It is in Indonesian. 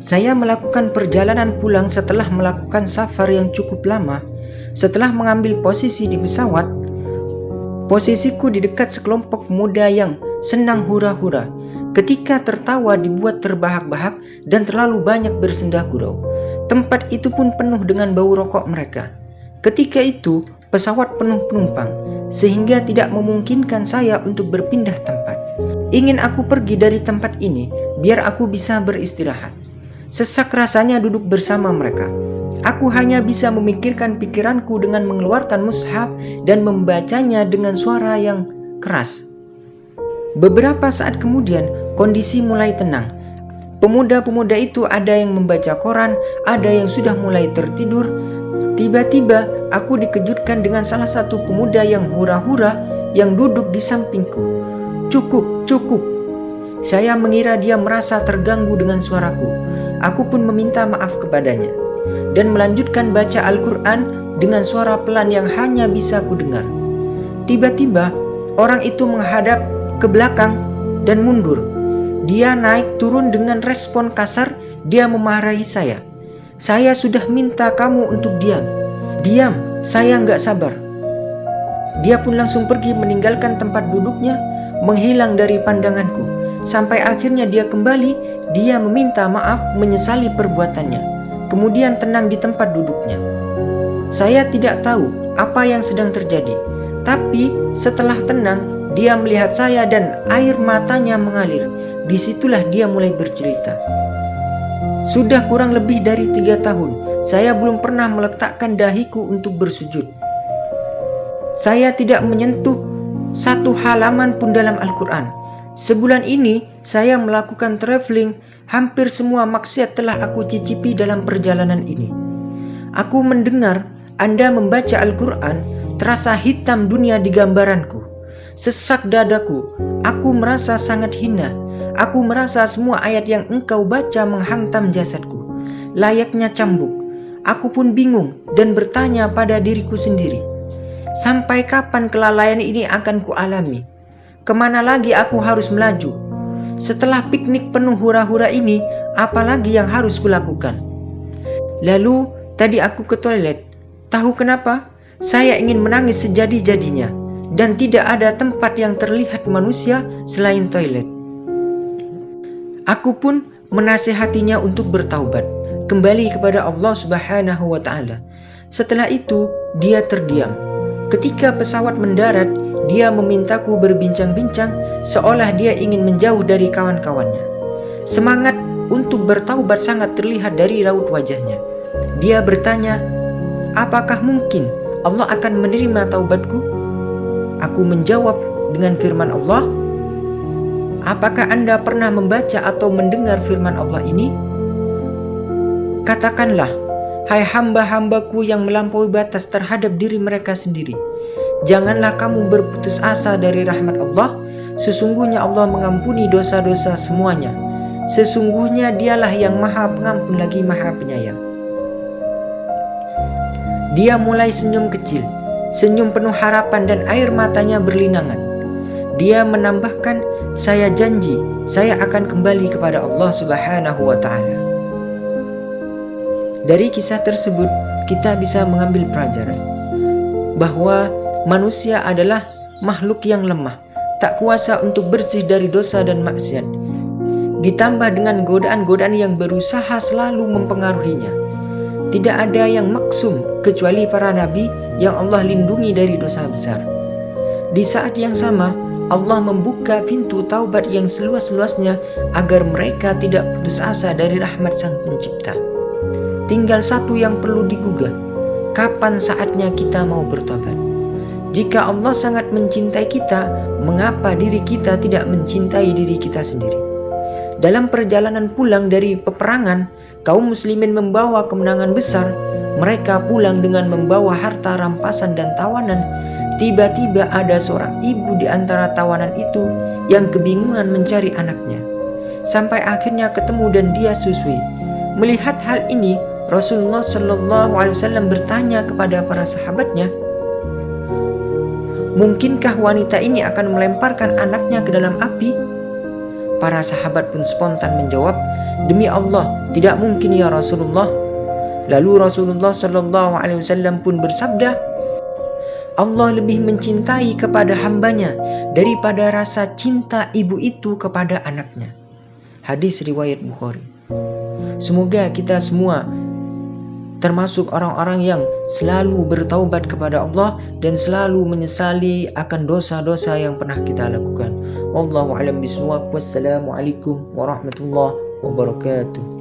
Saya melakukan perjalanan pulang setelah melakukan safar yang cukup lama. Setelah mengambil posisi di pesawat, posisiku di dekat sekelompok muda yang senang hura-hura. Ketika tertawa dibuat terbahak-bahak dan terlalu banyak bersendah gurau. Tempat itu pun penuh dengan bau rokok mereka. Ketika itu, pesawat penuh penumpang, sehingga tidak memungkinkan saya untuk berpindah tempat. Ingin aku pergi dari tempat ini, biar aku bisa beristirahat. Sesak rasanya duduk bersama mereka. Aku hanya bisa memikirkan pikiranku dengan mengeluarkan mushaf dan membacanya dengan suara yang keras. Beberapa saat kemudian, kondisi mulai tenang. Pemuda-pemuda itu ada yang membaca koran, ada yang sudah mulai tertidur. Tiba-tiba, aku dikejutkan dengan salah satu pemuda yang hura-hura yang duduk di sampingku. Cukup, cukup. Saya mengira dia merasa terganggu dengan suaraku. Aku pun meminta maaf kepadanya dan melanjutkan baca Al-Quran dengan suara pelan yang hanya bisa kudengar. Tiba-tiba orang itu menghadap ke belakang dan mundur. Dia naik turun dengan respon kasar, dia memarahi saya. Saya sudah minta kamu untuk diam. Diam, saya nggak sabar. Dia pun langsung pergi meninggalkan tempat duduknya, menghilang dari pandanganku. Sampai akhirnya dia kembali, dia meminta maaf menyesali perbuatannya. Kemudian tenang di tempat duduknya. Saya tidak tahu apa yang sedang terjadi. Tapi setelah tenang, dia melihat saya dan air matanya mengalir. Di situlah dia mulai bercerita. Sudah kurang lebih dari tiga tahun, saya belum pernah meletakkan dahiku untuk bersujud. Saya tidak menyentuh satu halaman pun dalam Al-Quran. Sebulan ini saya melakukan traveling, hampir semua maksiat telah aku cicipi dalam perjalanan ini. Aku mendengar Anda membaca Al-Quran, terasa hitam dunia di gambaranku. Sesak dadaku, aku merasa sangat hina. Aku merasa semua ayat yang engkau baca menghantam jasadku. Layaknya cambuk. Aku pun bingung dan bertanya pada diriku sendiri. Sampai kapan kelalaian ini akan kualami? Ke mana lagi aku harus melaju? Setelah piknik penuh hura-hura ini, apalagi yang harus kulakukan? Lalu, tadi aku ke toilet. Tahu kenapa? Saya ingin menangis sejadi-jadinya. Dan tidak ada tempat yang terlihat manusia selain toilet. Aku pun menasehatinya untuk bertaubat. Kembali kepada Allah subhanahu wa ta'ala. Setelah itu, dia terdiam. Ketika pesawat mendarat, dia memintaku berbincang-bincang seolah dia ingin menjauh dari kawan-kawannya. Semangat untuk bertaubat sangat terlihat dari raut wajahnya. Dia bertanya, apakah mungkin Allah akan menerima taubatku? Aku menjawab dengan firman Allah, Apakah Anda pernah membaca atau mendengar firman Allah ini? Katakanlah, hai hamba-hambaku yang melampaui batas terhadap diri mereka sendiri. Janganlah kamu berputus asa dari rahmat Allah. Sesungguhnya Allah mengampuni dosa-dosa semuanya. Sesungguhnya dialah yang maha pengampun lagi maha penyayang. Dia mulai senyum kecil, senyum penuh harapan dan air matanya berlinangan. Dia menambahkan, saya janji saya akan kembali kepada Allah subhanahu wa ta'ala. Dari kisah tersebut, kita bisa mengambil pelajaran bahwa Manusia adalah makhluk yang lemah, tak kuasa untuk bersih dari dosa dan maksiat. Ditambah dengan godaan-godaan yang berusaha selalu mempengaruhinya. Tidak ada yang maksum kecuali para nabi yang Allah lindungi dari dosa besar. Di saat yang sama, Allah membuka pintu taubat yang seluas-luasnya agar mereka tidak putus asa dari rahmat Sang Pencipta. Tinggal satu yang perlu digugah, kapan saatnya kita mau bertobat? Jika Allah sangat mencintai kita, mengapa diri kita tidak mencintai diri kita sendiri? Dalam perjalanan pulang dari peperangan, kaum muslimin membawa kemenangan besar. Mereka pulang dengan membawa harta rampasan dan tawanan. Tiba-tiba ada seorang ibu di antara tawanan itu yang kebingungan mencari anaknya. Sampai akhirnya ketemu dan dia susui. Melihat hal ini, Rasulullah Wasallam bertanya kepada para sahabatnya, Mungkinkah wanita ini akan melemparkan anaknya ke dalam api? Para sahabat pun spontan menjawab, "Demi Allah, tidak mungkin ya Rasulullah." Lalu Rasulullah Shallallahu Alaihi Wasallam pun bersabda, Allah lebih mencintai kepada hambanya daripada rasa cinta ibu itu kepada anaknya. Hadis riwayat Bukhari. Semoga kita semua termasuk orang-orang yang selalu bertaubat kepada Allah dan selalu menyesali akan dosa-dosa yang pernah kita lakukan. Wallahu a'lam bishawab. Wassalamualaikum warahmatullahi wabarakatuh.